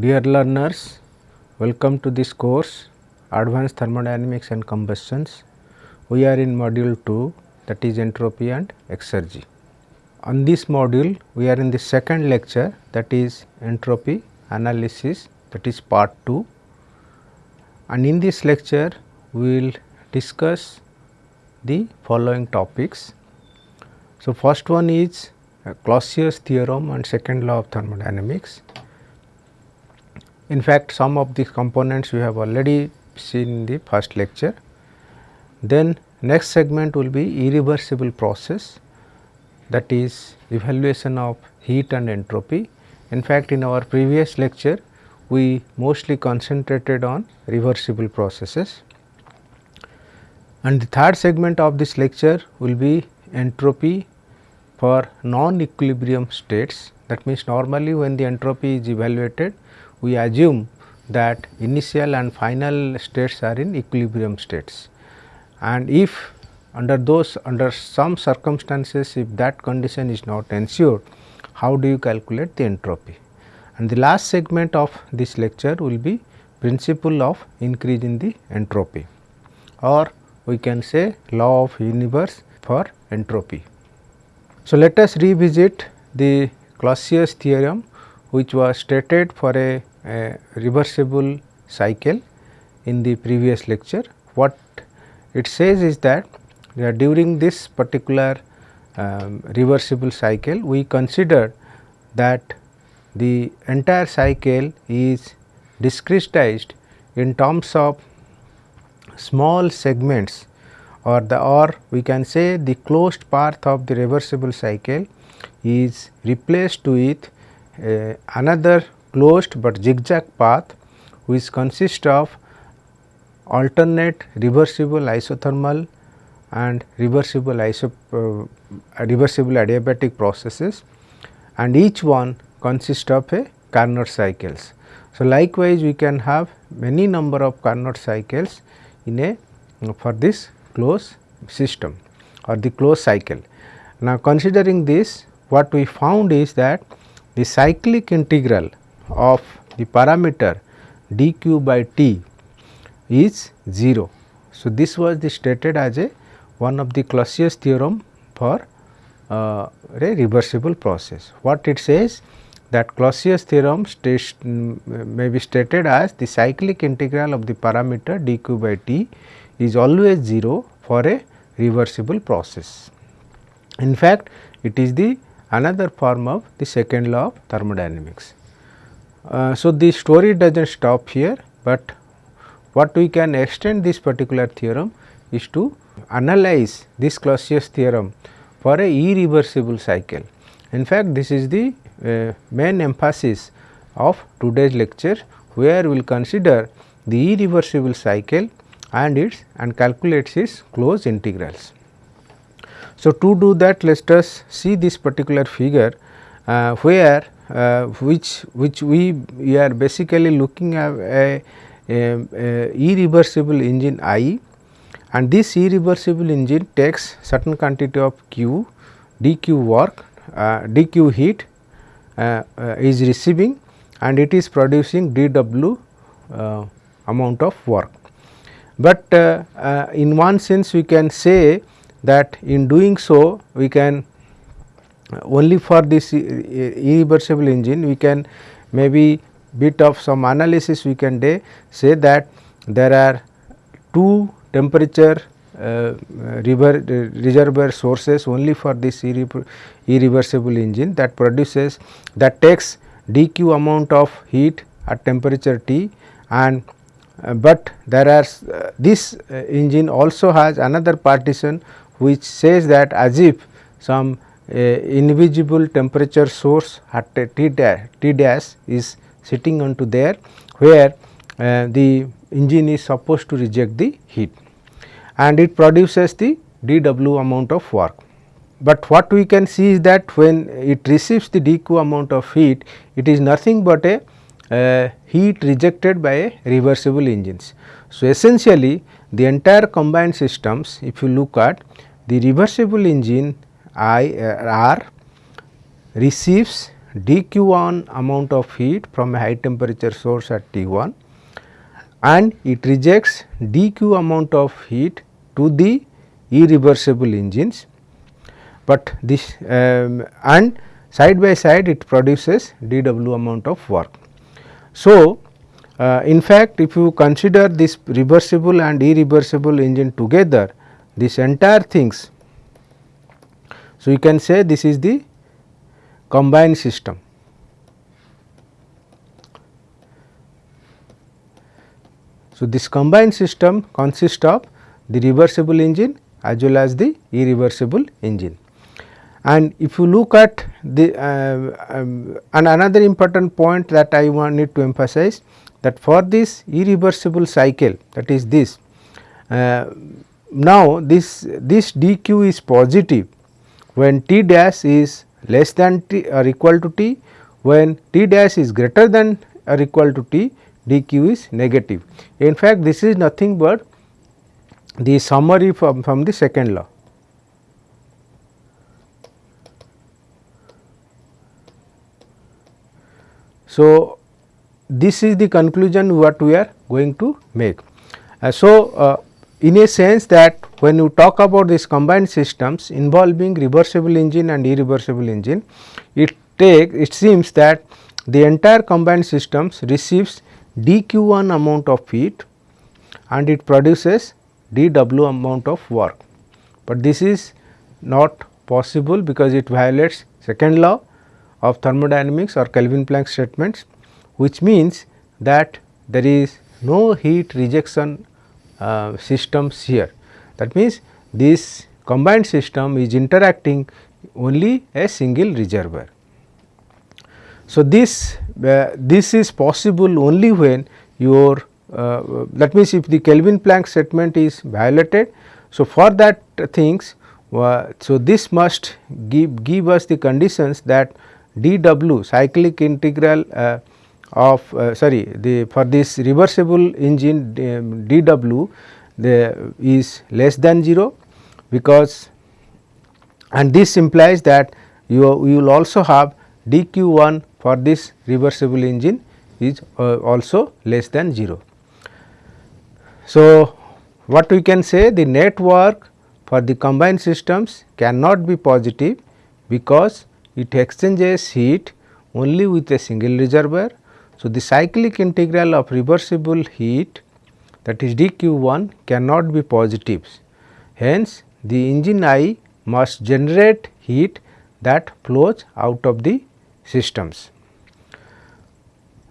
Dear learners, welcome to this course Advanced Thermodynamics and Combustions. We are in module 2 that is entropy and exergy. On this module we are in the second lecture that is entropy analysis that is part 2 and in this lecture we will discuss the following topics. So, first one is Clausius theorem and second law of thermodynamics. In fact, some of these components we have already seen in the first lecture. Then next segment will be irreversible process that is evaluation of heat and entropy. In fact, in our previous lecture we mostly concentrated on reversible processes. And the third segment of this lecture will be entropy for non-equilibrium states that means normally when the entropy is evaluated we assume that initial and final states are in equilibrium states. And if under those under some circumstances if that condition is not ensured how do you calculate the entropy. And the last segment of this lecture will be principle of increase in the entropy or we can say law of universe for entropy. So, let us revisit the Clausius theorem which was stated for a, reversible cycle in the previous lecture. What it says is that during this particular um, reversible cycle we consider that the entire cycle is discretized in terms of small segments or the or we can say the closed path of the reversible cycle is replaced with uh, another closed but zigzag path which consists of alternate reversible isothermal and reversible iso uh, reversible adiabatic processes and each one consists of a Carnot cycles. So, likewise we can have many number of Carnot cycles in a for this closed system or the closed cycle. Now, considering this what we found is that the cyclic integral of the parameter dq by t is 0. So, this was the stated as a one of the Clausius theorem for uh, a reversible process. What it says that Clausius theorem states, may be stated as the cyclic integral of the parameter dq by t is always 0 for a reversible process. In fact, it is the another form of the second law of thermodynamics. Uh, so, the story does not stop here, but what we can extend this particular theorem is to analyze this Clausius theorem for a irreversible cycle. In fact, this is the uh, main emphasis of today's lecture where we will consider the irreversible cycle and its and calculates its closed integrals. So, to do that let us see this particular figure uh, where which which we, we are basically looking at a, a, a irreversible engine I and this irreversible engine takes certain quantity of Q dq work uh, dq heat uh, uh, is receiving and it is producing dw uh, amount of work. But uh, uh, in one sense we can say that in doing so we can only for this irreversible engine we can maybe bit of some analysis we can say that there are two temperature uh, reservoir sources only for this irreversible engine that produces that takes dq amount of heat at temperature T and uh, but there are uh, this uh, engine also has another partition which says that as if some uh, invisible temperature source at T dash, T dash is sitting onto there where uh, the engine is supposed to reject the heat and it produces the dW amount of work. But what we can see is that when it receives the dq amount of heat, it is nothing but a uh, heat rejected by a reversible engines. So, essentially the entire combined systems if you look at the reversible engine I R receives dq1 amount of heat from a high temperature source at T1 and it rejects dq amount of heat to the irreversible engines, but this um, and side by side it produces dw amount of work. So, uh, in fact, if you consider this reversible and irreversible engine together this entire things. So, you can say this is the combined system. So, this combined system consists of the reversible engine as well as the irreversible engine. And if you look at the uh, um, and another important point that I want need to emphasize that for this irreversible cycle that is this uh, now this this dq is positive when t dash is less than t or equal to t when t dash is greater than or equal to t dq is negative. In fact, this is nothing but the summary from, from the second law. So, this is the conclusion what we are going to make. Uh, so, uh, in a sense that when you talk about these combined systems involving reversible engine and irreversible engine, it take it seems that the entire combined systems receives dq1 amount of heat and it produces dw amount of work, but this is not possible because it violates second law of thermodynamics or Kelvin Planck statements which means that there is no heat rejection uh, systems here. That means, this combined system is interacting only a single reservoir. So, this uh, this is possible only when your uh, that means if the Kelvin Planck statement is violated. So, for that things uh, so this must give give us the conditions that dw cyclic integral uh, of uh, sorry the for this reversible engine um, dw the is less than 0 because and this implies that you, you will also have dq1 for this reversible engine is uh, also less than 0. So, what we can say the net work for the combined systems cannot be positive because it exchanges heat only with a single reservoir so, the cyclic integral of reversible heat that is dq1 cannot be positives. Hence, the engine I must generate heat that flows out of the systems.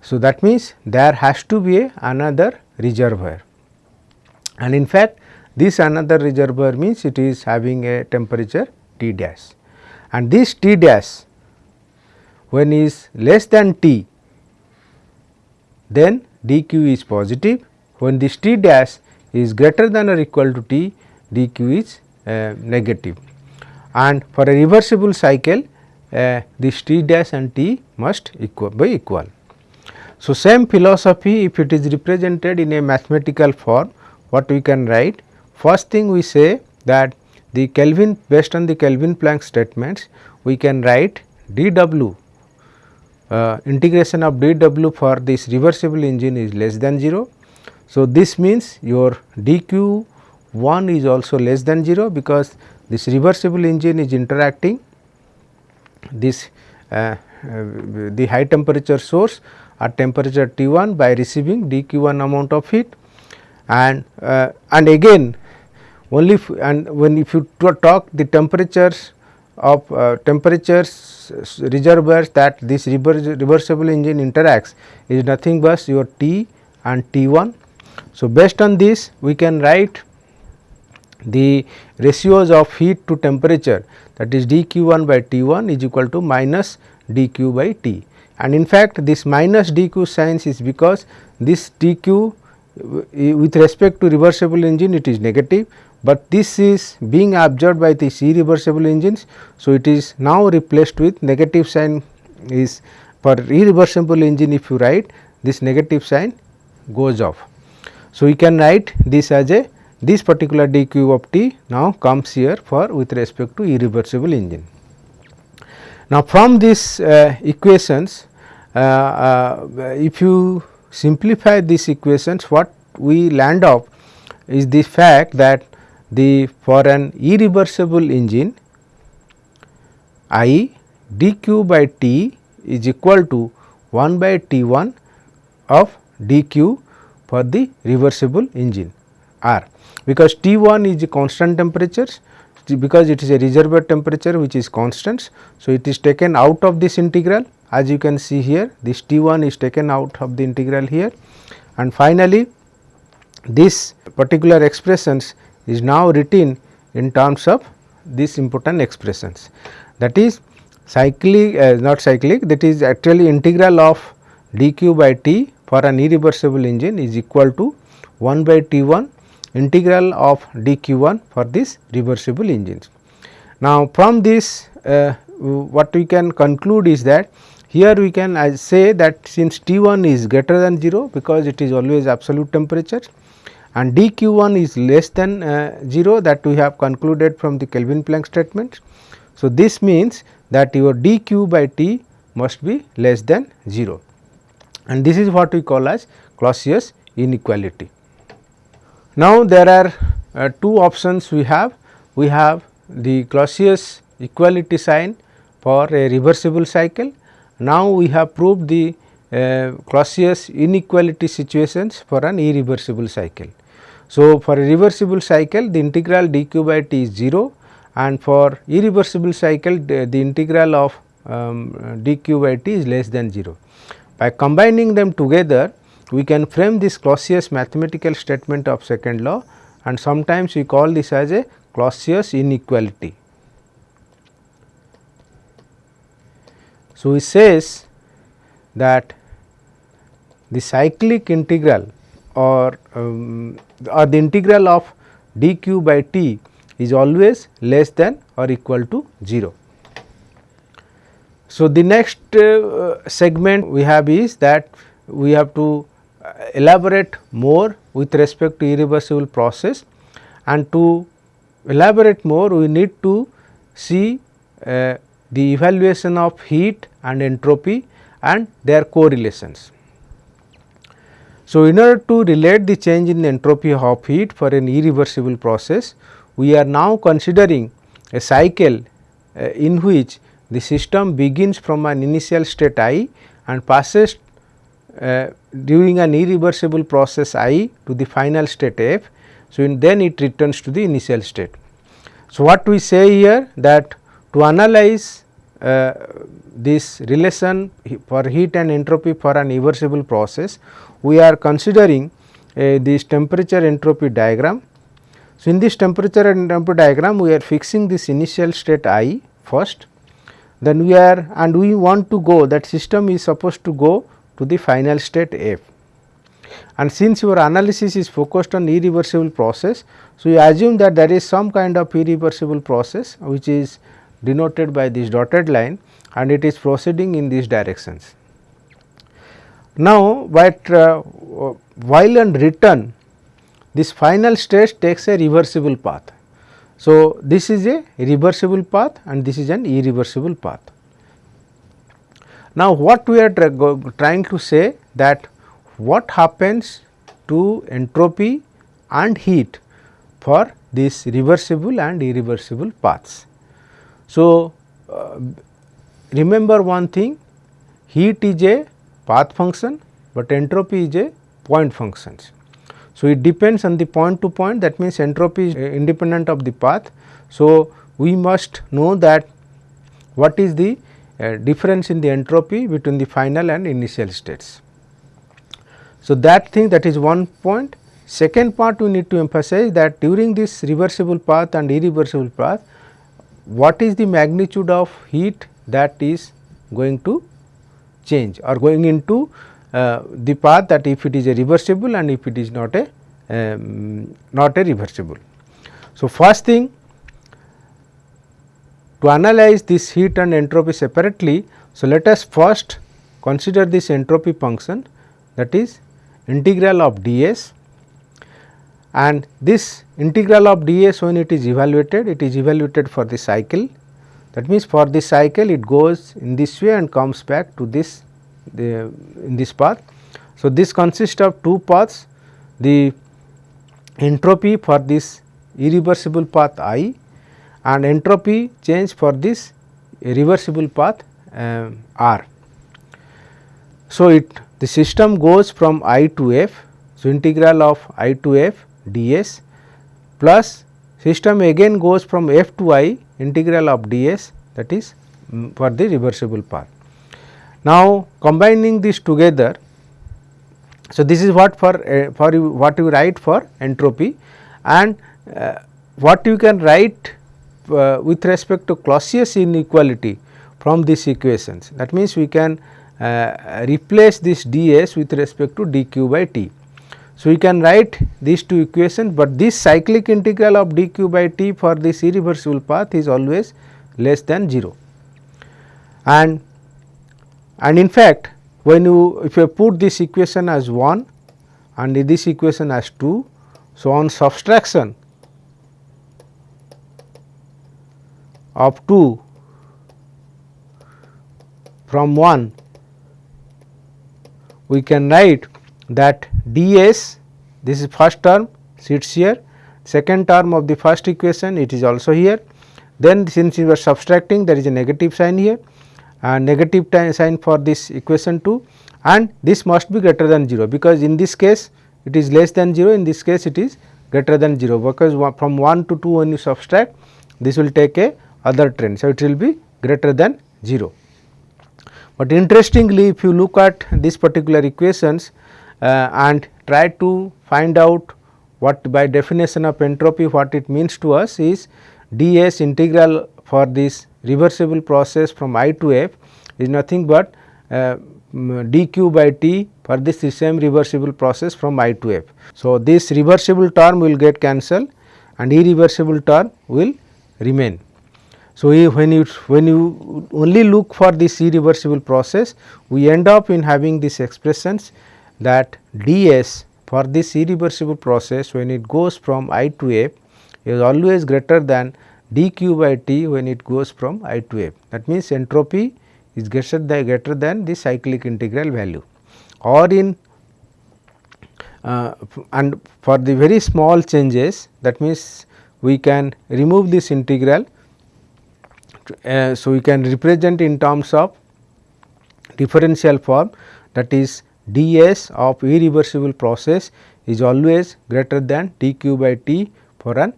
So, that means there has to be another reservoir and in fact, this another reservoir means it is having a temperature T dash and this T dash when is less than T then dq is positive. When this t dash is greater than or equal to t dq is uh, negative. And for a reversible cycle uh, this t dash and t must equal be equal. So, same philosophy if it is represented in a mathematical form what we can write? First thing we say that the Kelvin based on the Kelvin Planck statements we can write dw uh, integration of dw for this reversible engine is less than 0. So, this means your dq 1 is also less than 0 because this reversible engine is interacting this uh, uh, the high temperature source at temperature T 1 by receiving dq 1 amount of heat and uh, and again only and when if you talk the temperatures of uh, temperatures reservoirs that this reversible engine interacts is nothing but your T and T 1. So, based on this we can write the ratios of heat to temperature that is dq 1 by T 1 is equal to minus dq by T and in fact, this minus dq signs is because this dq with respect to reversible engine it is negative but this is being absorbed by these irreversible engines. So, it is now replaced with negative sign is for irreversible engine if you write this negative sign goes off. So, we can write this as a this particular dq of t now comes here for with respect to irreversible engine. Now, from these uh, equations uh, uh, if you simplify these equations what we land up is the fact that the for an irreversible engine I dq by T is equal to 1 by T 1 of dq for the reversible engine R because T 1 is the constant temperature because it is a reservoir temperature which is constant. So, it is taken out of this integral as you can see here this T 1 is taken out of the integral here and finally, this particular expressions is now written in terms of these important expressions that is cyclic uh, not cyclic that is actually integral of dq by t for an irreversible engine is equal to 1 by t 1 integral of dq 1 for this reversible engines. Now, from this uh, what we can conclude is that here we can uh, say that since T 1 is greater than 0 because it is always absolute temperature and dq 1 is less than uh, 0 that we have concluded from the Kelvin Planck statement. So, this means that your dq by T must be less than 0 and this is what we call as Clausius inequality. Now, there are uh, two options we have. We have the Clausius equality sign for a reversible cycle. Now, we have proved the uh, Clausius inequality situations for an irreversible cycle. So, for a reversible cycle the integral dq by t is 0 and for irreversible cycle the, the integral of um, dq by t is less than 0. By combining them together we can frame this Clausius mathematical statement of second law and sometimes we call this as a Clausius inequality. So, it says that the cyclic integral or, um, or the integral of dq by t is always less than or equal to 0. So, the next uh, segment we have is that we have to elaborate more with respect to irreversible process and to elaborate more we need to see uh, the evaluation of heat and entropy and their correlations. So, in order to relate the change in entropy of heat for an irreversible process, we are now considering a cycle uh, in which the system begins from an initial state i and passes uh, during an irreversible process i to the final state f. So, then it returns to the initial state. So, what we say here that to analyze uh, this relation for heat and entropy for an irreversible process, we are considering uh, this temperature entropy diagram. So, in this temperature entropy diagram, we are fixing this initial state i first, then we are and we want to go that system is supposed to go to the final state f. And since your analysis is focused on irreversible process, so you assume that there is some kind of irreversible process which is denoted by this dotted line and it is proceeding in these directions. Now, but uh, while on return this final state takes a reversible path. So, this is a reversible path and this is an irreversible path. Now, what we are trying to say that what happens to entropy and heat for these reversible and irreversible paths. So, uh, remember one thing heat is a path function, but entropy is a point functions. So, it depends on the point to point that means entropy is independent of the path. So, we must know that what is the uh, difference in the entropy between the final and initial states. So, that thing that is one point. Second part we need to emphasize that during this reversible path and irreversible path, what is the magnitude of heat that is going to change or going into uh, the path that if it is a reversible and if it is not a um, not a reversible. So, first thing to analyze this heat and entropy separately, so let us first consider this entropy function that is integral of ds and this integral of ds when it is evaluated, it is evaluated for the cycle. That means for this cycle it goes in this way and comes back to this the, in this path. So, this consists of two paths the entropy for this irreversible path i and entropy change for this reversible path uh, r. So, it the system goes from i to f. So, integral of i to f ds plus system again goes from f to i integral of ds that is um, for the reversible path. Now, combining this together so, this is what for uh, for you what you write for entropy and uh, what you can write uh, with respect to Clausius inequality from these equations. That means, we can replace this ds with respect to dq by t. So, we can write these two equations, but this cyclic integral of dq by t for this irreversible path is always less than 0. And, and in fact, when you if you put this equation as 1 and this equation as 2. So, on subtraction of 2 from 1 we can write that ds this is first term sits here. Second term of the first equation it is also here. Then since you are subtracting there is a negative sign here. And negative sign for this equation 2 and this must be greater than 0 because in this case it is less than 0 in this case it is greater than 0 because from 1 to 2 when you subtract this will take a other trend. So, it will be greater than 0. But interestingly if you look at these particular equations and try to find out what by definition of entropy what it means to us is ds integral for this reversible process from i to f is nothing but uh, dq by t for this same reversible process from i to f. So, this reversible term will get cancelled and irreversible term will remain. So, when you when you only look for this irreversible process we end up in having these expressions that ds for this irreversible process when it goes from i to f is always greater than dq by t when it goes from i to f. That means, entropy is greater than, greater than the cyclic integral value or in uh, and for the very small changes that means, we can remove this integral. Uh, so, we can represent in terms of differential form that is ds of irreversible process is always greater than dq by t for an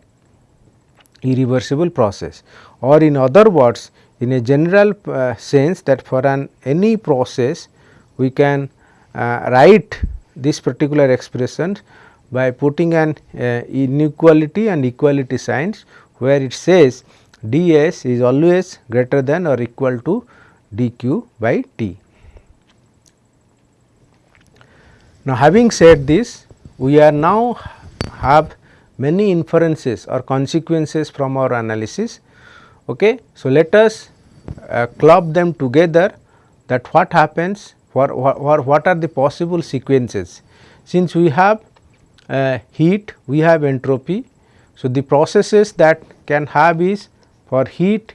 irreversible process or in other words in a general uh, sense that for an any process we can uh, write this particular expression by putting an uh, inequality and equality signs where it says ds is always greater than or equal to dq by t. Now, having said this we are now have many inferences or consequences from our analysis. Okay. So, let us uh, club them together that what happens for what are the possible sequences. Since we have uh, heat, we have entropy. So, the processes that can have is for heat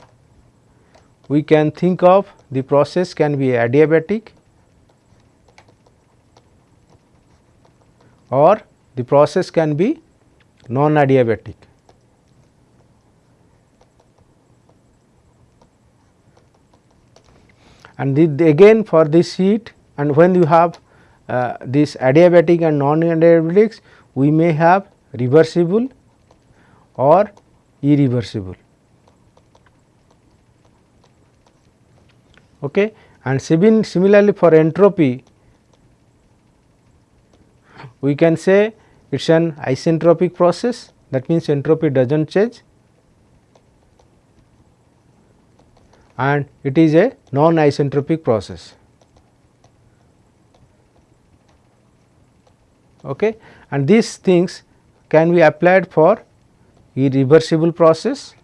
we can think of the process can be adiabatic or the process can be non adiabatic. And the, again for this heat and when you have uh, this adiabatic and non adiabatics we may have reversible or irreversible. Okay. And similarly for entropy we can say it is an isentropic process that means entropy does not change and it is a non isentropic process. Okay. And these things can be applied for irreversible process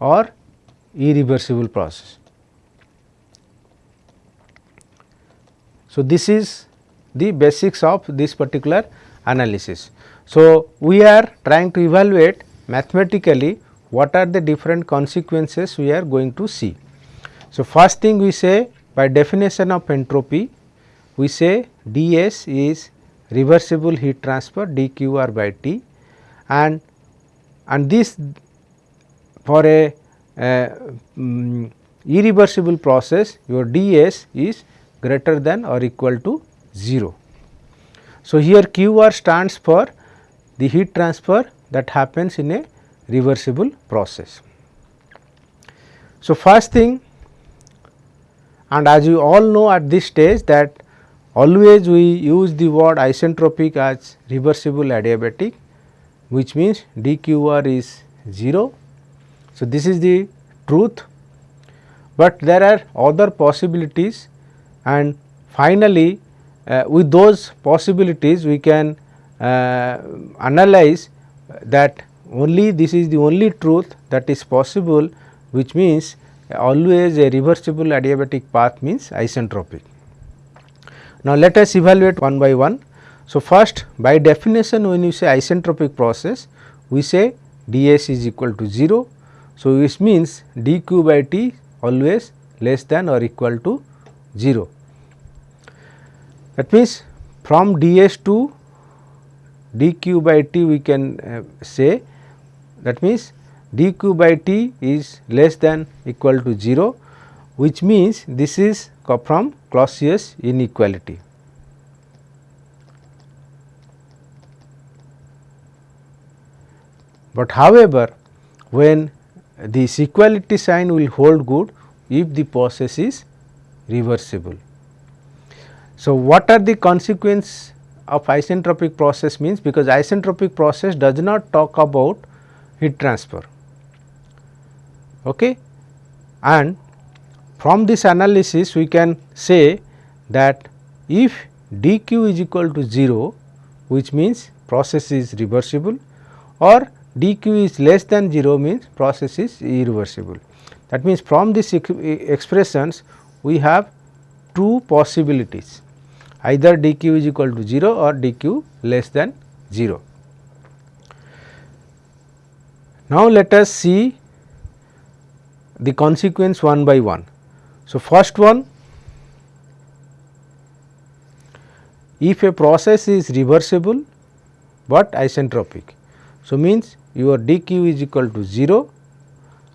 or irreversible process. So, this is the basics of this particular analysis. So, we are trying to evaluate mathematically what are the different consequences we are going to see. So, first thing we say by definition of entropy we say ds is reversible heat transfer dqr by t and and this for a um, irreversible process your ds is greater than or equal to 0. So, here QR stands for the heat transfer that happens in a reversible process. So, first thing and as you all know at this stage that always we use the word isentropic as reversible adiabatic which means dqr is 0. So, this is the truth, but there are other possibilities and finally, uh, with those possibilities we can uh, analyze that only this is the only truth that is possible which means always a reversible adiabatic path means isentropic. Now, let us evaluate one by one. So, first by definition when you say isentropic process we say ds is equal to 0. So, this means dq by t always less than or equal to 0. That means, from ds to dq by t we can uh, say that means dq by t is less than equal to 0 which means this is from Clausius inequality. But however, when this equality sign will hold good if the process is reversible. So, what are the consequence of isentropic process means because isentropic process does not talk about heat transfer. Okay. And from this analysis we can say that if dq is equal to 0 which means process is reversible or dq is less than 0 means process is irreversible. That means, from these expressions we have two possibilities either dq is equal to 0 or dq less than 0. Now, let us see the consequence one by one. So, first one if a process is reversible, but isentropic. So, means your dq is equal to 0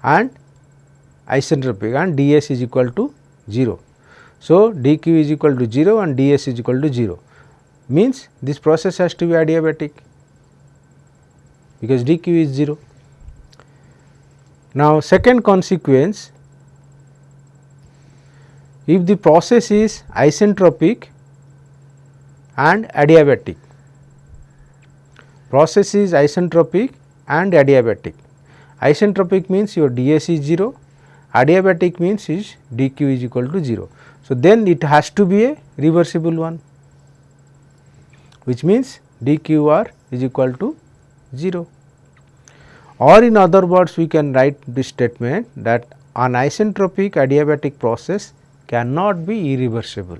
and isentropic and ds is equal to 0. So, dq is equal to 0 and ds is equal to 0 means this process has to be adiabatic because dq is 0. Now, second consequence if the process is isentropic and adiabatic, process is isentropic and adiabatic. Isentropic means your ds is 0, adiabatic means is dq is equal to 0. So, then it has to be a reversible one which means dqr is equal to 0 or in other words we can write this statement that an isentropic adiabatic process cannot be irreversible.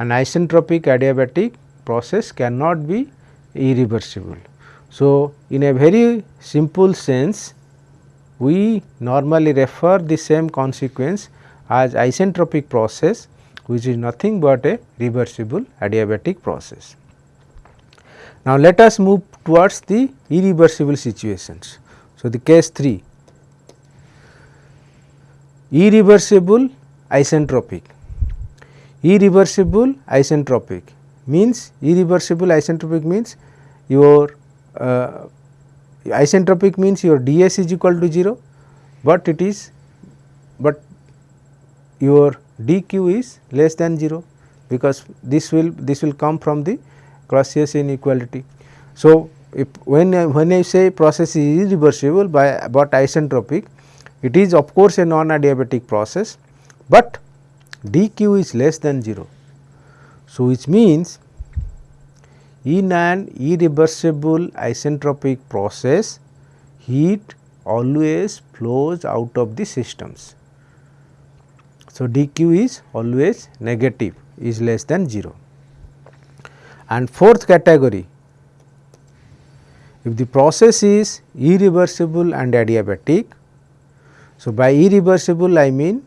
An isentropic adiabatic process cannot be irreversible. So, in a very simple sense we normally refer the same consequence as isentropic process which is nothing but a reversible adiabatic process. Now, let us move towards the irreversible situations. So, the case 3 irreversible isentropic irreversible isentropic means irreversible isentropic means your uh, isentropic means your ds is equal to 0, but it is but your dq is less than 0 because this will this will come from the Clausius inequality. So, if when I, when I say process is irreversible by but isentropic, it is of course a non adiabatic process, but dq is less than 0. So, which means in an irreversible isentropic process, heat always flows out of the systems. So, dq is always negative is less than 0. And fourth category if the process is irreversible and adiabatic. So, by irreversible I mean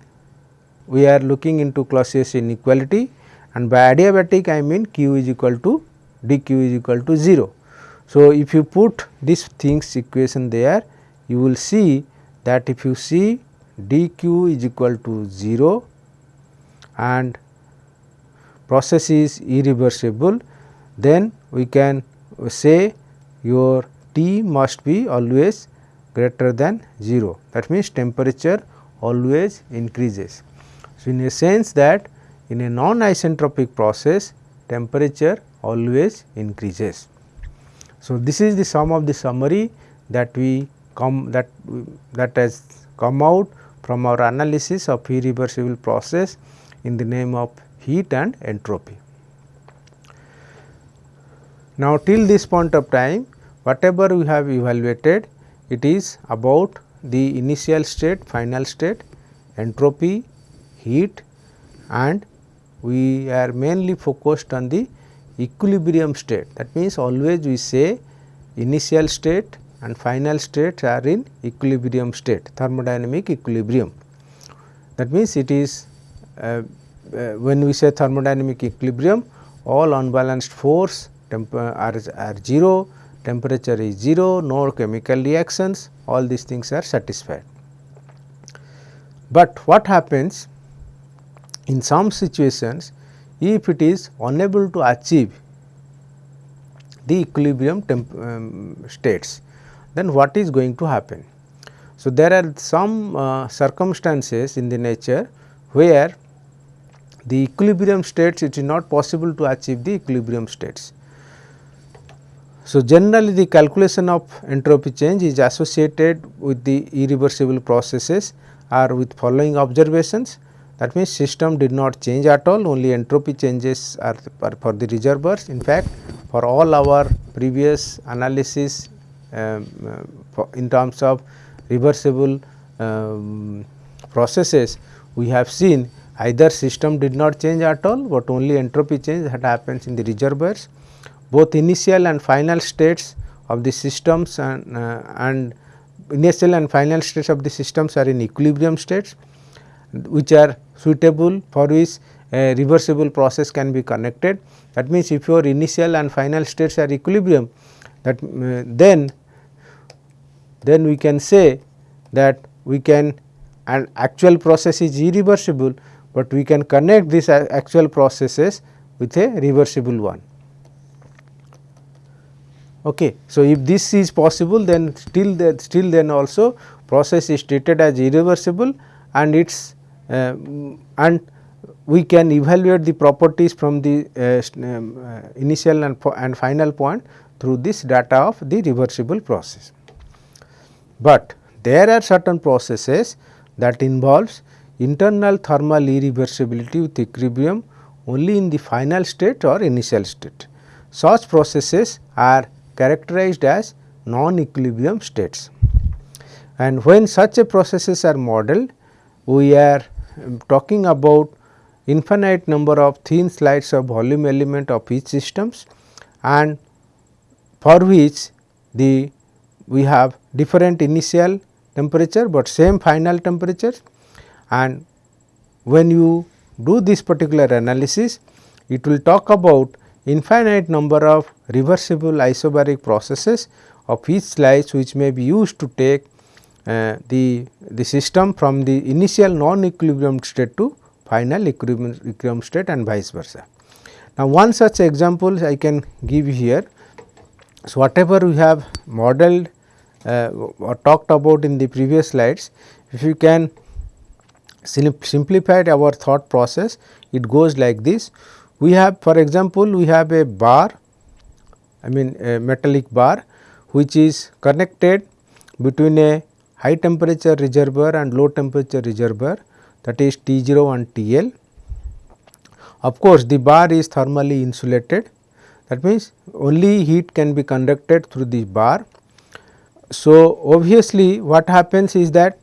we are looking into Clausius inequality and by adiabatic I mean q is equal to dq is equal to 0. So, if you put this things equation there you will see that if you see dq is equal to 0 and process is irreversible then we can say your T must be always greater than 0 that means temperature always increases. So, in a sense that in a non isentropic process temperature always increases. So, this is the sum of the summary that we come that that has come out from our analysis of irreversible process in the name of heat and entropy. Now, till this point of time whatever we have evaluated it is about the initial state, final state, entropy, heat and we are mainly focused on the equilibrium state. That means, always we say initial state and final states are in equilibrium state, thermodynamic equilibrium. That means, it is uh, uh, when we say thermodynamic equilibrium all unbalanced force are, are 0, temperature is 0, no chemical reactions, all these things are satisfied. But what happens in some situations if it is unable to achieve the equilibrium um, states, then what is going to happen? So, there are some uh, circumstances in the nature where the equilibrium states it is not possible to achieve the equilibrium states. So, generally the calculation of entropy change is associated with the irreversible processes or with following observations that means system did not change at all only entropy changes are, are for the reservoirs. In fact, for all our previous analysis in terms of reversible um, processes we have seen either system did not change at all, but only entropy change that happens in the reservoirs both initial and final states of the systems and, uh, and initial and final states of the systems are in equilibrium states which are suitable for which a reversible process can be connected. That means, if your initial and final states are equilibrium that uh, then then we can say that we can an actual process is irreversible, but we can connect these actual processes with a reversible one. Okay. So, if this is possible then still that still then also process is treated as irreversible and its uh, and we can evaluate the properties from the uh, um, uh, initial and, and final point through this data of the reversible process. But there are certain processes that involves internal thermal irreversibility with equilibrium only in the final state or initial state. Such processes are characterized as non-equilibrium states. And when such a processes are modeled, we are um, talking about infinite number of thin slides of volume element of each systems and for which the we have different initial temperature, but same final temperature and when you do this particular analysis it will talk about infinite number of reversible isobaric processes of each slice which may be used to take uh, the, the system from the initial non-equilibrium state to final equilibrium, equilibrium state and vice versa. Now, one such example I can give here. So, whatever we have modeled Uh, or talked about in the previous slides, if you can simplify our thought process, it goes like this we have for example, we have a bar I mean a metallic bar which is connected between a high temperature reservoir and low temperature reservoir that is T 0 and T L. Of course, the bar is thermally insulated that means only heat can be conducted through the bar. So, obviously, what happens is that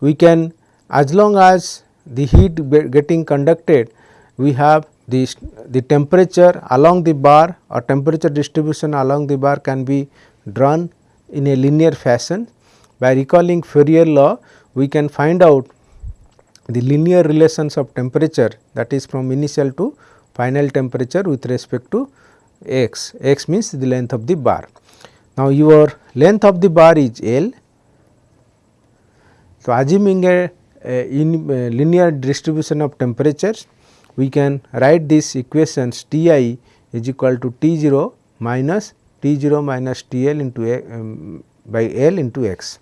we can as long as the heat getting conducted we have the, the temperature along the bar or temperature distribution along the bar can be drawn in a linear fashion. By recalling Fourier law, we can find out the linear relations of temperature that is from initial to final temperature with respect to x, x means the length of the bar. Now, your length of the bar is L. So, assuming a, a, in, a linear distribution of temperatures, we can write this equations T i is equal to T 0 minus T 0 minus T L into a, um, by L into x.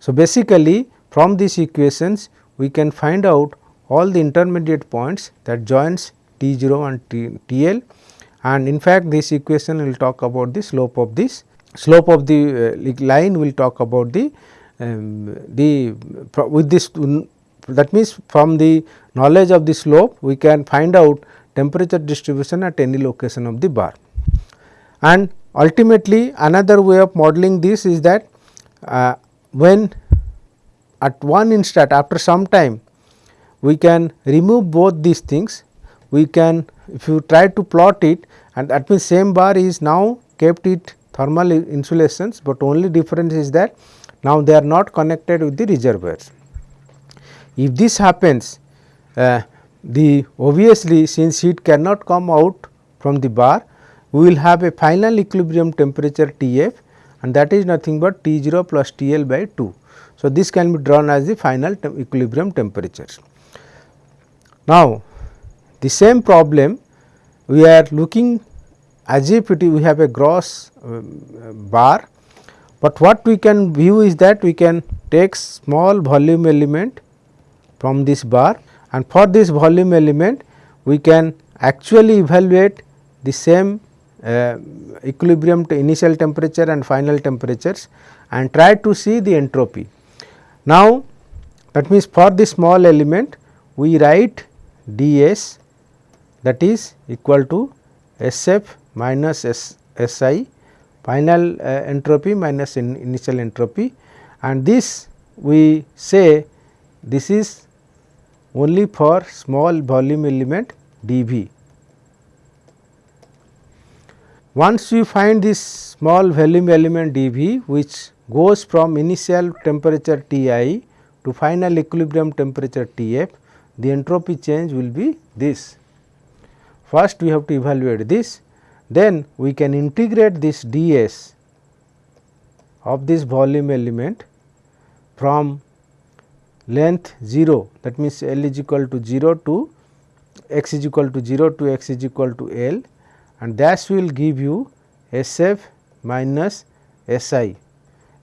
So, basically from these equations we can find out all the intermediate points that joins T 0 and T, T L and in fact, this equation will talk about the slope of this slope of the uh, line will talk about the um, the with this that means from the knowledge of the slope we can find out temperature distribution at any location of the bar. And ultimately another way of modeling this is that uh, when at one instant after some time we can remove both these things we can if you try to plot it and that means same bar is now kept it thermal insulations, but only difference is that now they are not connected with the reservoirs. If this happens uh, the obviously since heat cannot come out from the bar we will have a final equilibrium temperature T f and that is nothing but T 0 plus T L by 2. So, this can be drawn as the final te equilibrium temperatures. Now, the same problem we are looking as if it we have a gross uh, bar, but what we can view is that we can take small volume element from this bar and for this volume element we can actually evaluate the same uh, equilibrium to initial temperature and final temperatures and try to see the entropy. Now, that means for this small element we write ds that is equal to Sf minus S, Si final uh, entropy minus in initial entropy and this we say this is only for small volume element dV. Once we find this small volume element dV which goes from initial temperature Ti to final equilibrium temperature Tf, the entropy change will be this. First we have to evaluate this, then we can integrate this ds of this volume element from length 0 that means L is equal to 0 to x is equal to 0 to x is equal to L and that will give you SF minus SI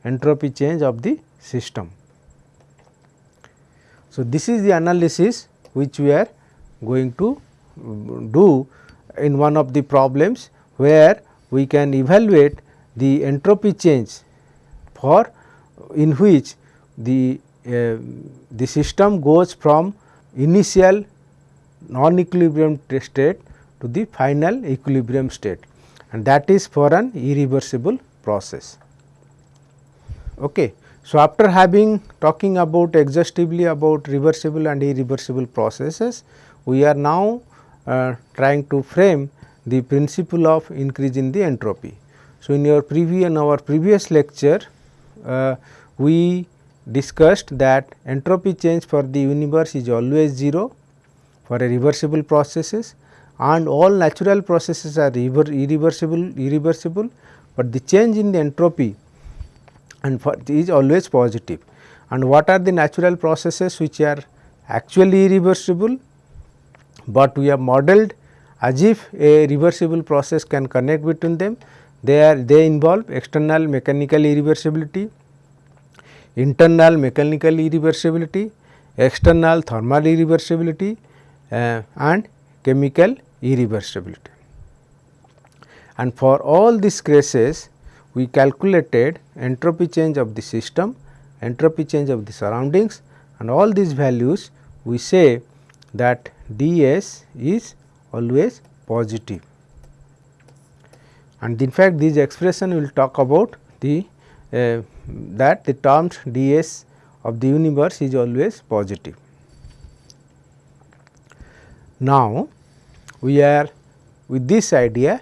entropy change of the system. So, this is the analysis which we are going to do in one of the problems where we can evaluate the entropy change for in which the uh, the system goes from initial non equilibrium state to the final equilibrium state and that is for an irreversible process. Okay. So, after having talking about exhaustively about reversible and irreversible processes, we are now uh, trying to frame the principle of increase in the entropy. So, in your previous in our previous lecture, uh, we discussed that entropy change for the universe is always 0 for a reversible processes and all natural processes are irreversible irreversible, but the change in the entropy and for is always positive. And what are the natural processes which are actually irreversible but we have modeled as if a reversible process can connect between them. They are they involve external mechanical irreversibility, internal mechanical irreversibility, external thermal irreversibility uh, and chemical irreversibility. And for all these cases we calculated entropy change of the system, entropy change of the surroundings and all these values we say that ds is always positive and in fact this expression will talk about the uh, that the terms ds of the universe is always positive. Now, we are with this idea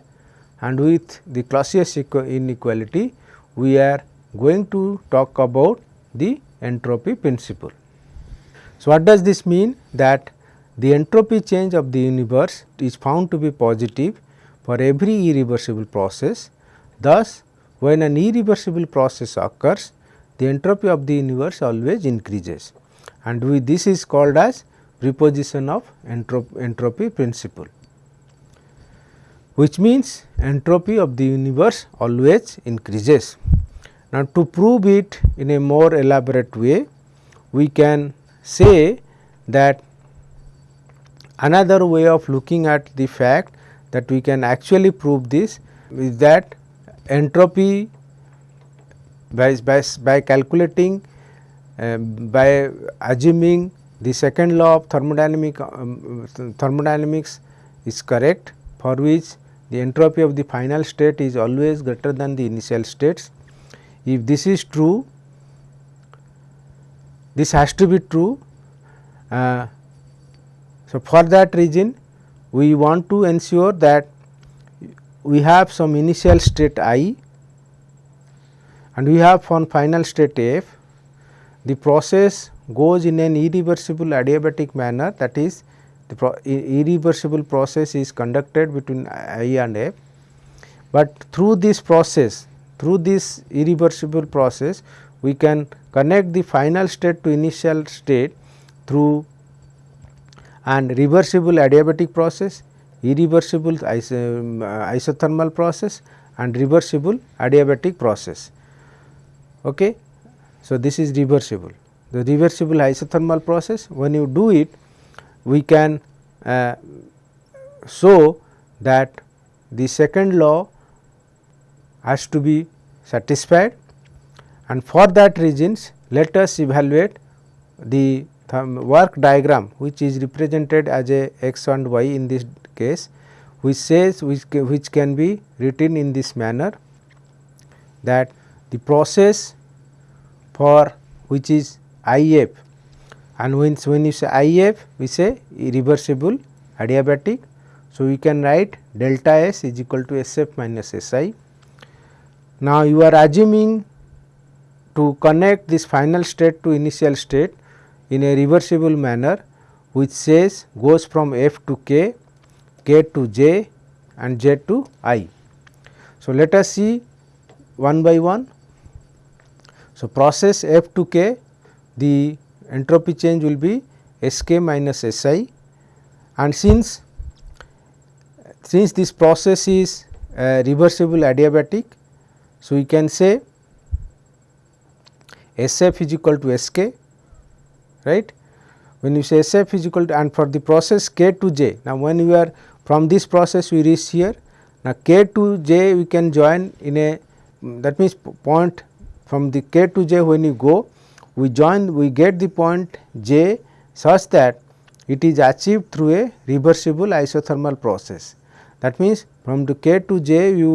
and with the Clausius inequality we are going to talk about the entropy principle. So, what does this mean that the entropy change of the universe is found to be positive for every irreversible process. Thus, when an irreversible process occurs, the entropy of the universe always increases and we this is called as preposition of entrop entropy principle which means entropy of the universe always increases. Now, to prove it in a more elaborate way, we can say that another way of looking at the fact that we can actually prove this is that entropy by, by, by calculating uh, by assuming the second law of thermodynamic um, thermodynamics is correct for which the entropy of the final state is always greater than the initial states. If this is true, this has to be true. Uh, so, for that reason we want to ensure that we have some initial state i and we have one final state f. The process goes in an irreversible adiabatic manner that is the pro irreversible process is conducted between I and F, but through this process through this irreversible process we can connect the final state to initial state through an reversible adiabatic process, irreversible um, isothermal process and reversible adiabatic process. Okay. So, this is reversible. The reversible isothermal process when you do it we can uh, show that the second law has to be satisfied and for that reasons let us evaluate the work diagram which is represented as a x and y in this case which says which, which can be written in this manner that the process for which is IF and when, when you say IF we say irreversible adiabatic. So, we can write delta S is equal to SF minus SI. Now, you are assuming to connect this final state to initial state in a reversible manner which says goes from F to K, K to J and J to I. So, let us see one by one. So, process F to K the entropy change will be S k minus S i and since since this process is uh, reversible adiabatic. So, we can say S f is equal to S k right. When you say S f is equal to and for the process k to j. Now, when we are from this process we reach here now k to j we can join in a mm, that means point from the k to j when you go we join we get the point j such that it is achieved through a reversible isothermal process. That means, from the k to j you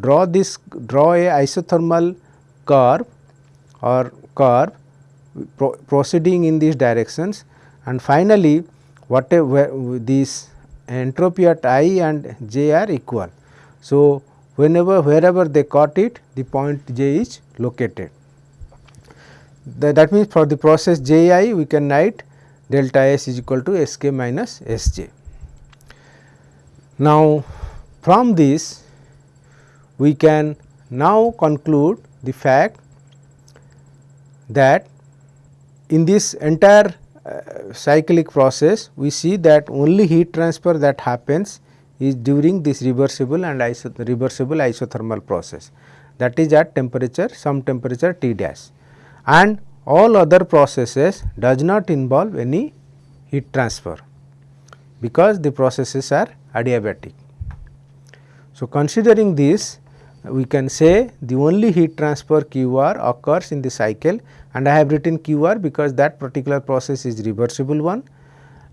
draw this draw a isothermal curve or curve pro proceeding in these directions and finally, whatever this entropy at i and j are equal. So, whenever wherever they cut it the point j is located. that means, for the process j i we can write delta s is equal to s k minus s j. Now, from this we can now conclude the fact that in this entire uh, cyclic process we see that only heat transfer that happens is during this reversible and iso reversible isothermal process that is at temperature some temperature T dash and all other processes does not involve any heat transfer because the processes are adiabatic. So, considering this we can say the only heat transfer QR occurs in the cycle and I have written QR because that particular process is reversible one,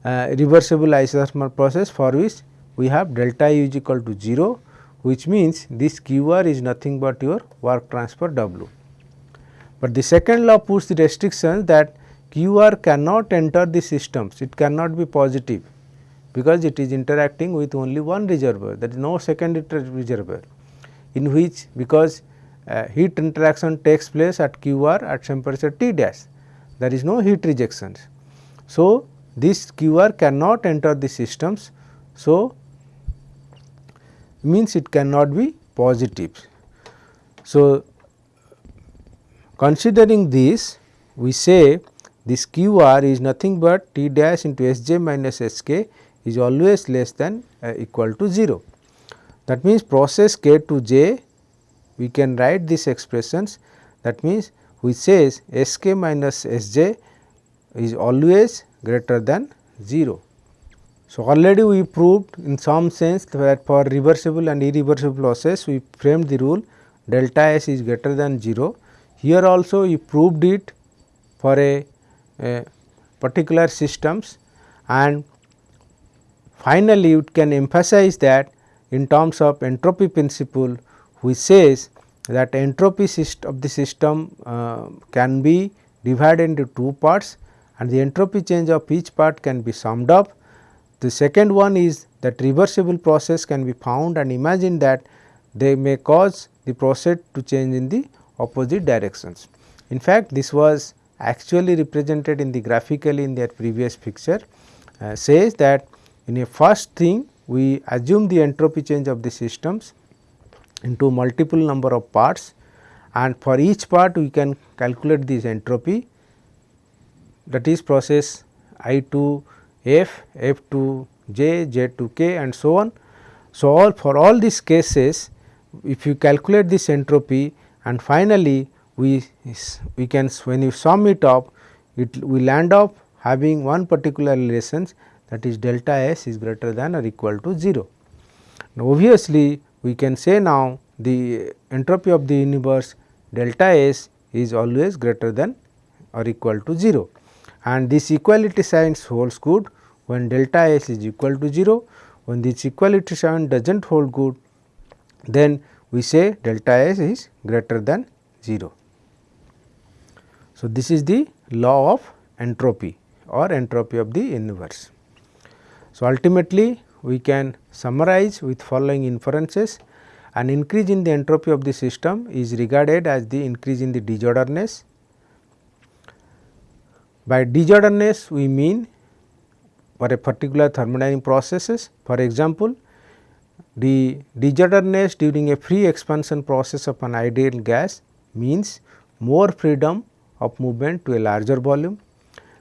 uh, reversible isothermal process for which we have delta U is equal to 0 which means this QR is nothing but your work transfer W. But the second law puts the restriction that QR cannot enter the systems, it cannot be positive because it is interacting with only one reservoir. There is no second reservoir in which because uh, heat interaction takes place at q r at temperature T dash there is no heat rejections. So, this q r cannot enter the systems. So, means it cannot be positive. So, considering this we say this q r is nothing but T dash into S j minus S k is always less than uh, equal to 0. That means, process k to j we can write these expressions that means, which says S k minus S j is always greater than 0. So, already we proved in some sense that for reversible and irreversible process we framed the rule delta S is greater than 0. Here also we proved it for a, a particular systems and finally, it can emphasize that in terms of entropy principle which says that entropy of the system uh, can be divided into two parts and the entropy change of each part can be summed up. The second one is that reversible process can be found and imagine that they may cause the process to change in the opposite directions. In fact, this was actually represented in the graphically in their previous picture uh, says that in a first thing we assume the entropy change of the systems into multiple number of parts and for each part we can calculate this entropy that is process I to F, F to J, J to K and so on. So, all for all these cases if you calculate this entropy and finally, we we can when you sum it up it will land up having one particular relations that is delta S is greater than or equal to 0. Now, obviously, we can say now the entropy of the universe delta S is always greater than or equal to 0 and this equality signs holds good when delta S is equal to 0. When this equality sign does not hold good then we say delta S is greater than 0. So, this is the law of entropy or entropy of the universe. So, ultimately we can summarize with following inferences an increase in the entropy of the system is regarded as the increase in the disorderness. By disorderness we mean for a particular thermodynamic processes for example, the disorderness during a free expansion process of an ideal gas means more freedom of movement to a larger volume.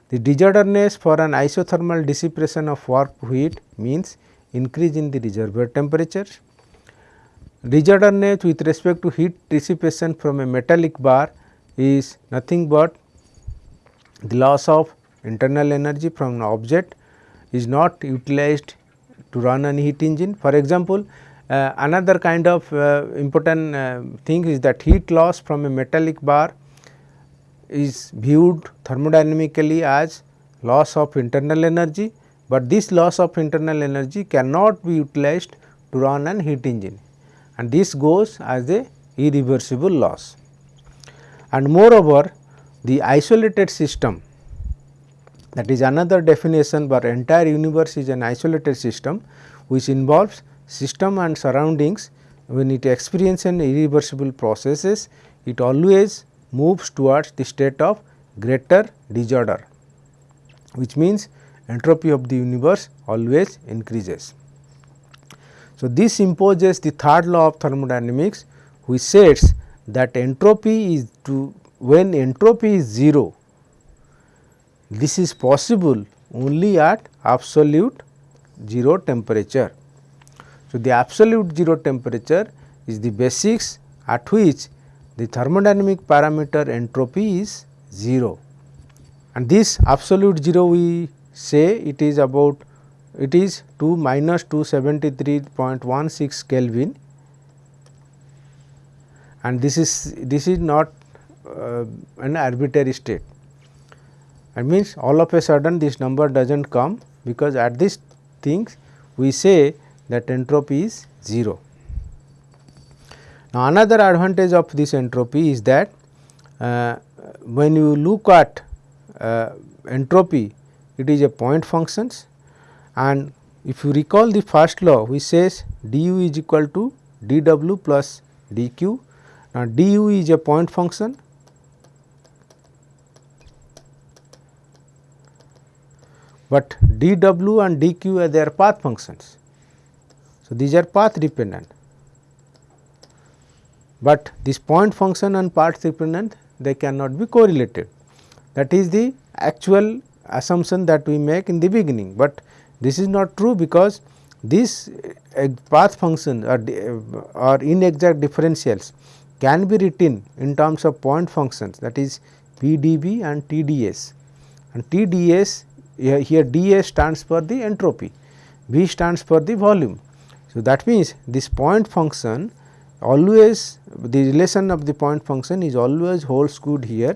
The disorderness for an isothermal dissipation of warp heat means increase in the reservoir temperature. Disorderness with respect to heat dissipation from a metallic bar is nothing but the loss of internal energy from an object is not utilized to run an heat engine. For example, uh, another kind of uh, important uh, thing is that heat loss from a metallic bar is viewed thermodynamically as loss of internal energy, but this loss of internal energy cannot be utilized to run an heat engine and this goes as a irreversible loss. And moreover, the isolated system that is another definition but entire universe is an isolated system which involves system and surroundings when it experiences an irreversible processes it always moves towards the state of greater disorder which means entropy of the universe always increases. So, this imposes the third law of thermodynamics which says that entropy is to when entropy is 0 this is possible only at absolute 0 temperature. So, the absolute 0 temperature is the basics at which the thermodynamic parameter entropy is 0 and this absolute 0 we say it is about it is 2 minus 273.16 Kelvin and this is this is not uh, an arbitrary state that means all of a sudden this number does not come because at this things we say that entropy is 0. Now, another advantage of this entropy is that uh, when you look at uh, entropy it is a point functions. And if you recall the first law which says du is equal to dw plus dq. Now, du is a point function. But dw and dq are their path functions. So, these are path dependent, but this point function and path dependent they cannot be correlated. That is the actual assumption that we make in the beginning, but this is not true because this uh, path function or, or inexact differentials can be written in terms of point functions that is PdV and TdS and TdS here, ds stands for the entropy, V stands for the volume. So, that means this point function always the relation of the point function is always holds good here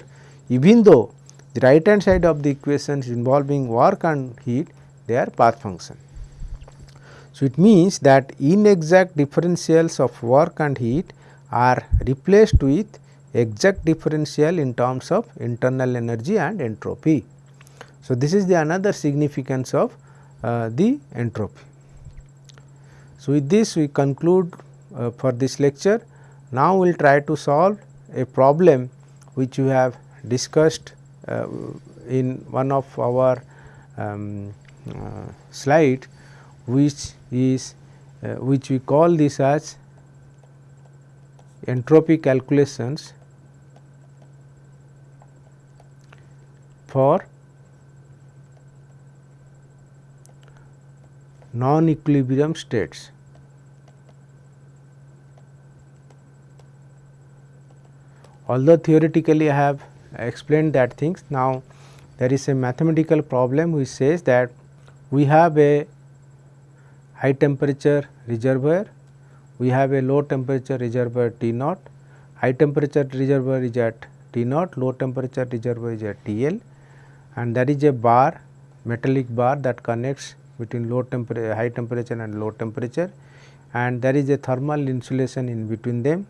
even though the right hand side of the equations involving work and heat they are path function. So, it means that inexact differentials of work and heat are replaced with exact differential in terms of internal energy and entropy. So, this is the another significance of uh, the entropy. So, with this we conclude uh, for this lecture. Now, we will try to solve a problem which we have discussed in one of our um, uh, slide which is uh, which we call this as entropy calculations for non-equilibrium states. Although theoretically I have explained that things, now there is a mathematical problem which says that we have a high temperature reservoir, we have a low temperature reservoir T naught, high temperature reservoir is at T naught, low temperature reservoir is at T L and there is a bar metallic bar that connects between low temperature high temperature and low temperature and there is a thermal insulation in between them.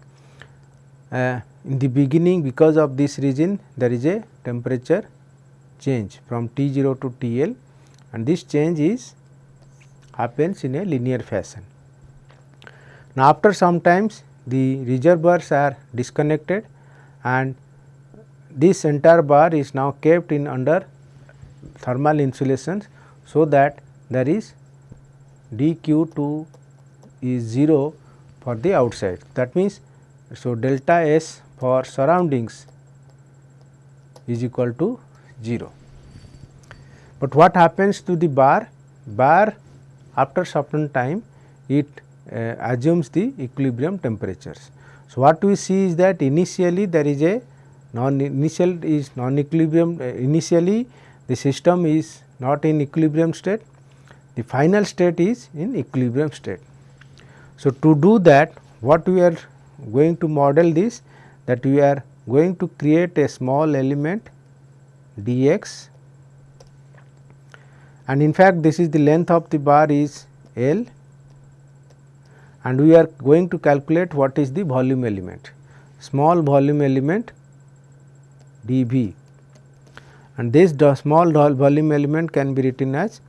Uh, in the beginning because of this region there is a temperature change from T 0 to T L and this change is happens in a linear fashion. Now, after some times the reservoirs are disconnected and this entire bar is now kept in under thermal insulations. So, that there is dq2 is 0 for the outside that means so delta s for surroundings is equal to 0 but what happens to the bar? Bar after certain time it uh, assumes the equilibrium temperatures. So what we see is that initially there is a non initial is non equilibrium uh, initially the system is not in equilibrium state. The final state is in equilibrium state. So, to do that what we are going to model this that we are going to create a small element dx. And in fact, this is the length of the bar is L. And we are going to calculate what is the volume element small volume element dV and this small volume element can be written as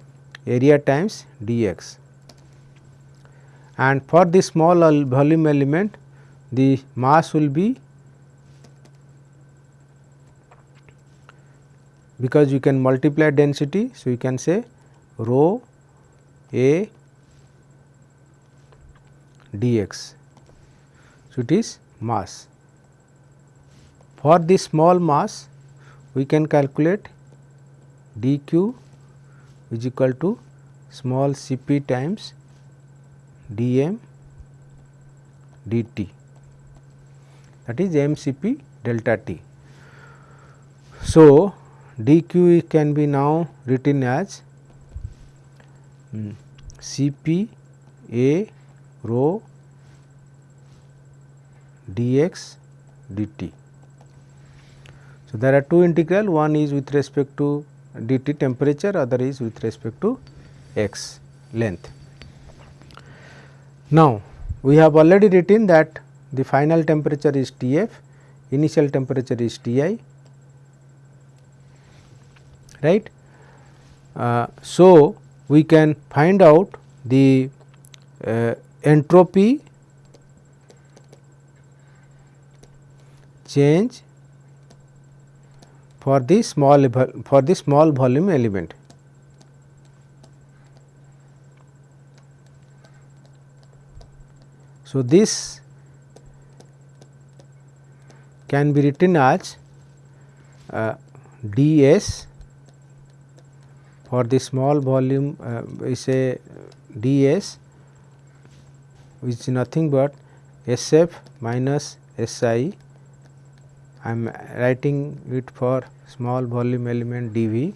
area times dx. And for this small volume element the mass will be because you can multiply density. So, you can say rho a dx. So, it is mass. For this small mass we can calculate dq is equal to small c p times d m dt that is m c p delta t. So, d q can be now written as um, c p a rho dx dt. So, there are two integral one is with respect to dt temperature other is with respect to x length. Now, we have already written that the final temperature is T f, initial temperature is T i, right. Uh, so, we can find out the uh, entropy change for the small for the small volume element. So, this can be written as uh, ds for the small volume uh, we say ds which is nothing but SF minus SI I. Am writing it for small volume element dV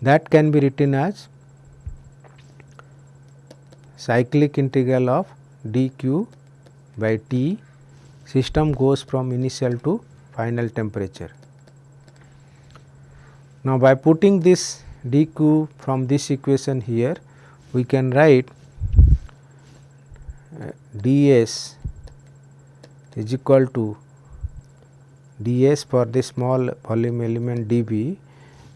that can be written as cyclic integral of dq by T system goes from initial to final temperature. Now, by putting this dq from this equation here we can write uh, ds is equal to ds for the small volume element dV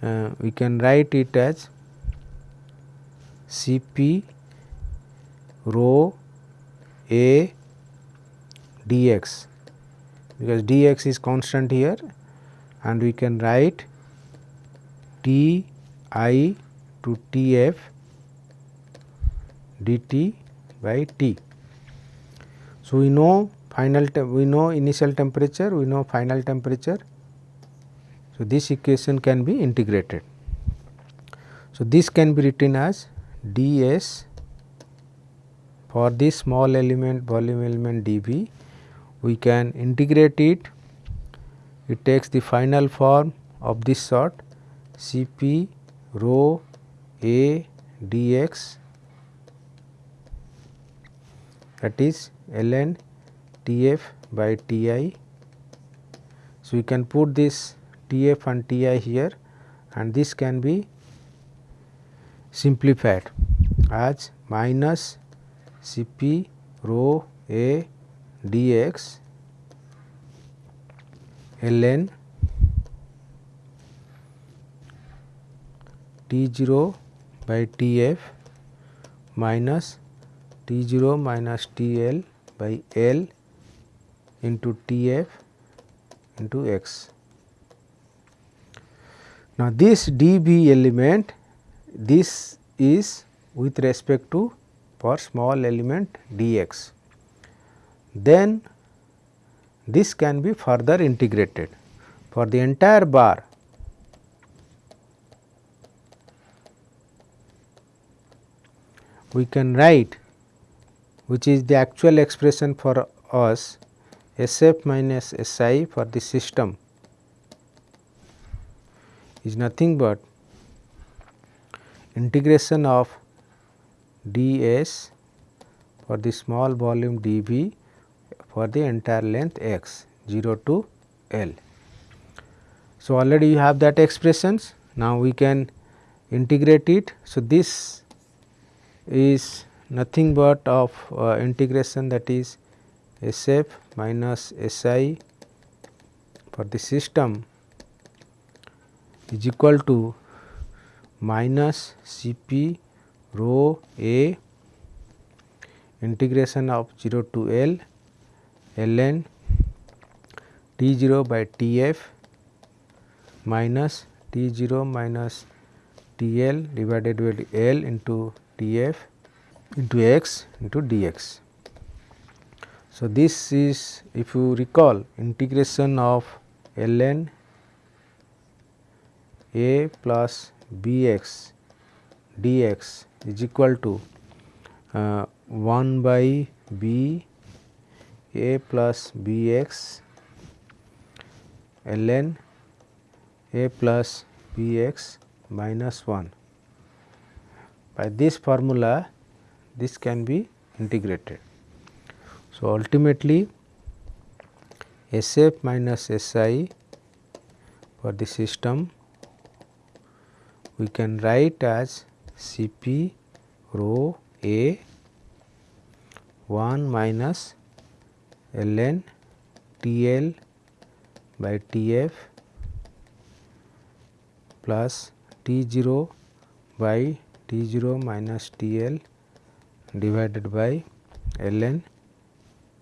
uh, we can write it as Cp rho a dx because dx is constant here and we can write T i to T f dt by T. So, we know final we know initial temperature, we know final temperature. So, this equation can be integrated. So, this can be written as ds for this small element volume element dV we can integrate it it takes the final form of this sort Cp rho a dx that is ln Tf by Ti. So, we can put this Tf and Ti here and this can be simplified as minus Cp rho a dx ln T 0 by T f minus T 0 minus T L by L into T f into x. Now, this d b element this is with respect to for small element dx. Then this can be further integrated. For the entire bar we can write which is the actual expression for us SF minus SI for the system is nothing but integration of ds for the small volume dV for the entire length x 0 to L. So, already you have that expressions now we can integrate it. So, this is nothing but of uh, integration that is SF minus SI for the system is equal to minus Cp rho a integration of 0 to L ln T 0 by T f minus T 0 minus T L divided by L into T f into x into dx. So, this is if you recall integration of ln a plus b x dx is equal to uh, 1 by b a plus b x ln a plus b x minus 1. By this formula this can be integrated. So, ultimately SF minus SI for the system we can write as Cp rho a 1 minus ln T L by T f plus T 0 by T 0 minus T L divided by ln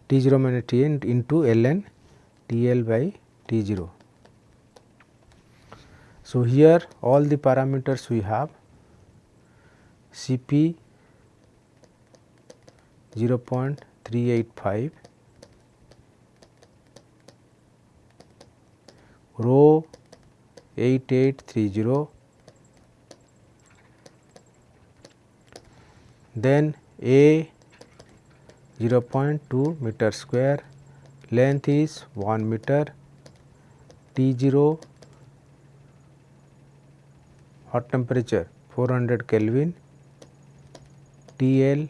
T 0 minus T n into ln T L by T 0. So, here all the parameters we have C p 0.385, rho 8830, then A 0.2 meter square, length is 1 meter, T 0 hot temperature 400 Kelvin, T L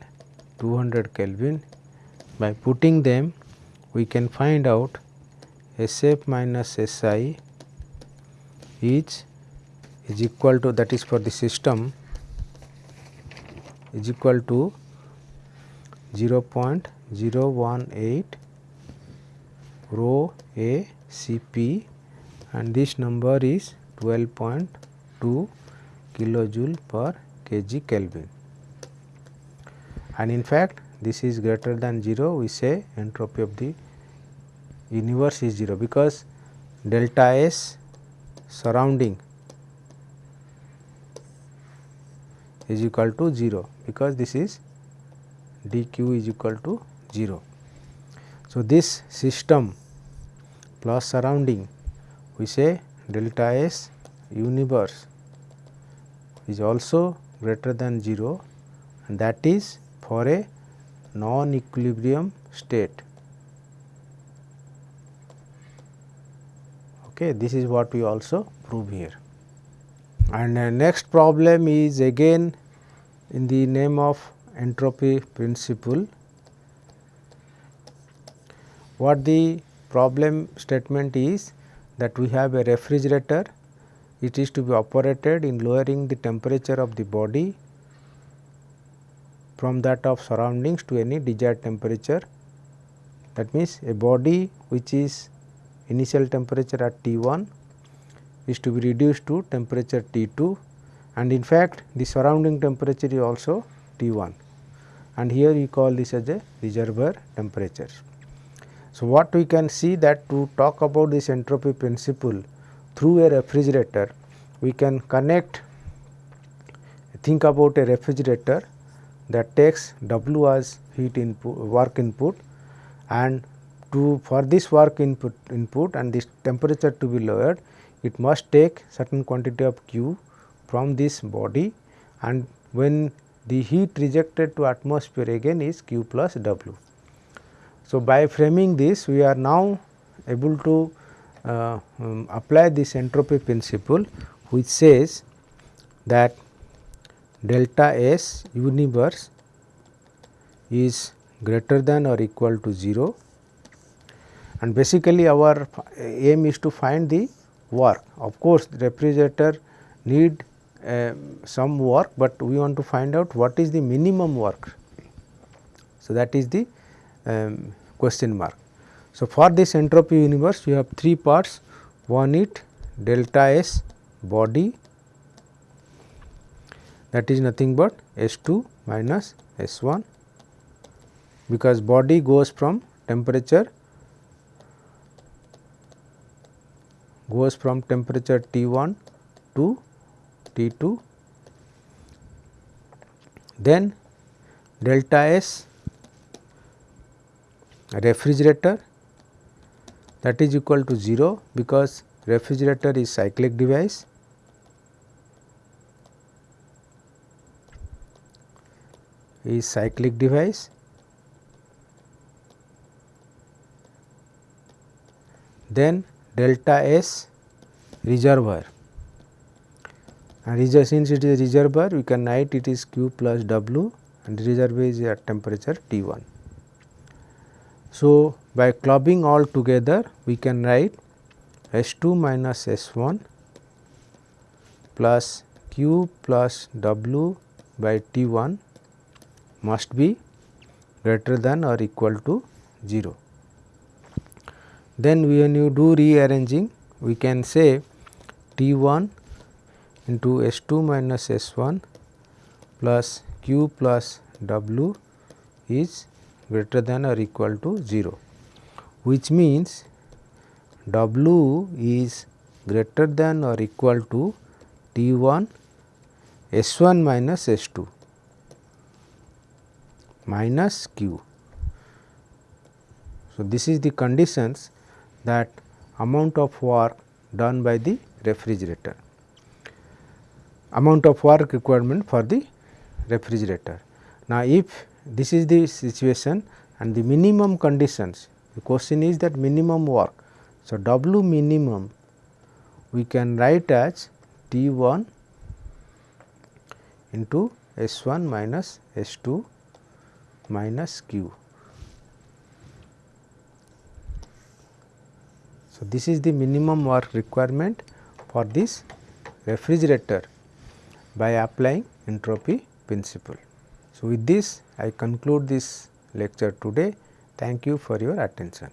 200 Kelvin. By putting them we can find out SF minus SI is is equal to that is for the system is equal to 0.018 rho A C P and this number is 12.2 kilojoule per kg Kelvin. And in fact, this is greater than 0 we say entropy of the universe is 0 because delta S surrounding is equal to 0 because this is dq is equal to 0. So, this system plus surrounding we say delta S universe is also greater than 0 and that is for a non equilibrium state. Okay, this is what we also prove here. And uh, next problem is again in the name of entropy principle. What the problem statement is that we have a refrigerator, it is to be operated in lowering the temperature of the body from that of surroundings to any desired temperature. That means, a body which is initial temperature at T 1 is to be reduced to temperature T 2 and in fact, the surrounding temperature is also T 1 and here we call this as a reservoir temperature. So, what we can see that to talk about this entropy principle through a refrigerator, we can connect think about a refrigerator that takes W as heat input work input and to for this work input input and this temperature to be lowered it must take certain quantity of Q from this body and when the heat rejected to atmosphere again is Q plus W. So, by framing this we are now able to uh, um, apply this entropy principle which says that delta S universe is greater than or equal to 0 and basically our aim is to find the work. Of course, the refrigerator need uh, some work, but we want to find out what is the minimum work. So, that is the um, question mark. So, for this entropy universe we have three parts one it delta S body that is nothing but S 2 minus S 1 because body goes from temperature goes from temperature T 1 to T 2 then delta S refrigerator that is equal to 0 because refrigerator is cyclic device. Is cyclic device. Then delta S reservoir and since it is a reservoir we can write it is Q plus W and reservoir is at temperature T 1. So, by clubbing all together we can write S 2 minus S 1 plus Q plus W by T 1 must be greater than or equal to 0. Then when you do rearranging we can say T 1 into S 2 minus S 1 plus Q plus W is greater than or equal to 0, which means W is greater than or equal to T 1 S 1 minus S 2 minus Q. So, this is the conditions that amount of work done by the refrigerator, amount of work requirement for the refrigerator. Now, if this is the situation and the minimum conditions, the question is that minimum work. So, W minimum we can write as T 1 into S 1 minus S 2 minus Q. So, this is the minimum work requirement for this refrigerator by applying entropy principle. So, with this I conclude this lecture today. Thank you for your attention.